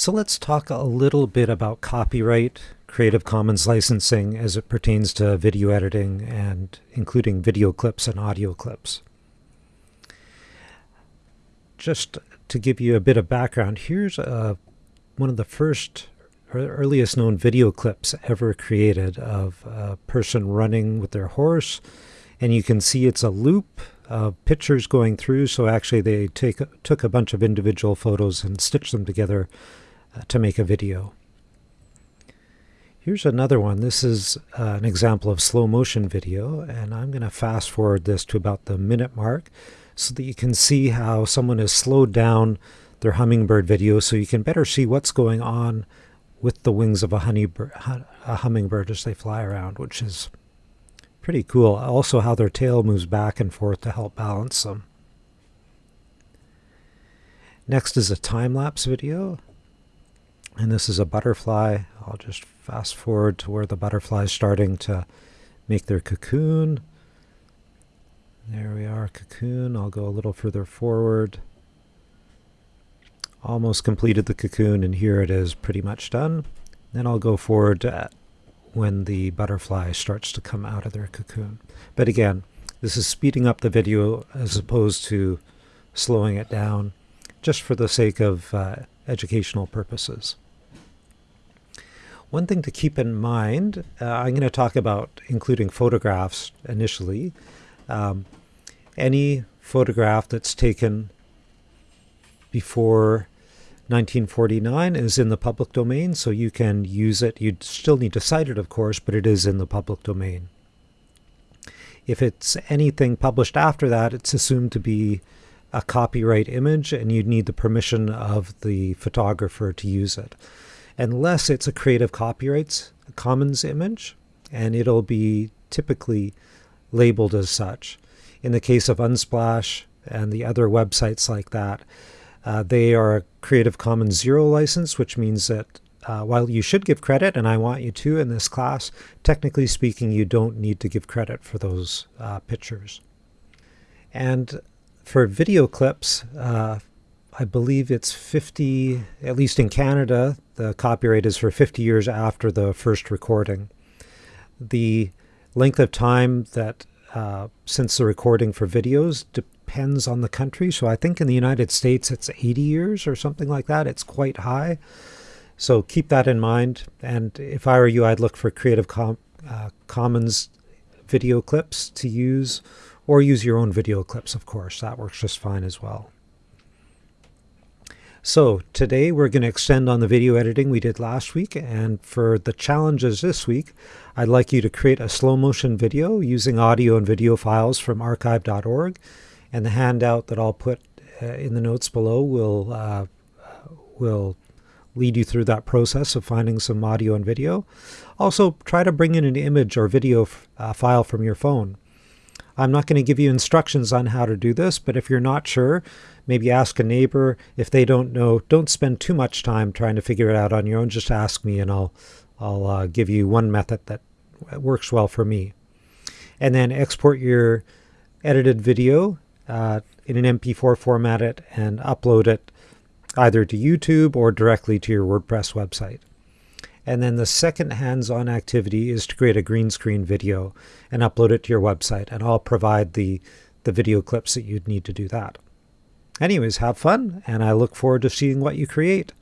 So let's talk a little bit about copyright, Creative Commons licensing as it pertains to video editing and including video clips and audio clips. Just to give you a bit of background, here's a, uh, one of the first earliest known video clips ever created of a person running with their horse and you can see it's a loop of pictures going through so actually they take took a bunch of individual photos and stitched them together to make a video. Here's another one. This is uh, an example of slow motion video and I'm going to fast forward this to about the minute mark so that you can see how someone has slowed down their hummingbird video so you can better see what's going on with the wings of a, a hummingbird as they fly around, which is pretty cool. Also how their tail moves back and forth to help balance them. Next is a time-lapse video. And this is a butterfly. I'll just fast forward to where the butterfly is starting to make their cocoon. There we are, cocoon. I'll go a little further forward. Almost completed the cocoon, and here it is pretty much done. Then I'll go forward when the butterfly starts to come out of their cocoon. But again, this is speeding up the video as opposed to slowing it down, just for the sake of uh, educational purposes. One thing to keep in mind, uh, I'm going to talk about including photographs initially. Um, any photograph that's taken before 1949 is in the public domain, so you can use it. You'd still need to cite it, of course, but it is in the public domain. If it's anything published after that, it's assumed to be a copyright image, and you'd need the permission of the photographer to use it. Unless it's a Creative Copyrights Commons image, and it'll be typically labeled as such. In the case of Unsplash and the other websites like that, uh, they are a Creative Commons Zero license, which means that uh, while you should give credit, and I want you to in this class, technically speaking, you don't need to give credit for those uh, pictures. And for video clips, uh, I believe it's 50, at least in Canada, the copyright is for 50 years after the first recording. The length of time that uh, since the recording for videos depends on the country. So I think in the United States it's 80 years or something like that. It's quite high. So keep that in mind. And if I were you, I'd look for Creative Com uh, Commons video clips to use or use your own video clips, of course. That works just fine as well. So today we're going to extend on the video editing we did last week and for the challenges this week I'd like you to create a slow motion video using audio and video files from archive.org and the handout that I'll put uh, in the notes below will uh, will lead you through that process of finding some audio and video. Also, try to bring in an image or video uh, file from your phone. I'm not going to give you instructions on how to do this, but if you're not sure, maybe ask a neighbor. If they don't know, don't spend too much time trying to figure it out on your own. Just ask me and I'll, I'll uh, give you one method that works well for me. And then export your edited video uh, in an MP4 format it and upload it either to YouTube or directly to your WordPress website. And then the second hands-on activity is to create a green screen video and upload it to your website. And I'll provide the, the video clips that you'd need to do that. Anyways, have fun, and I look forward to seeing what you create.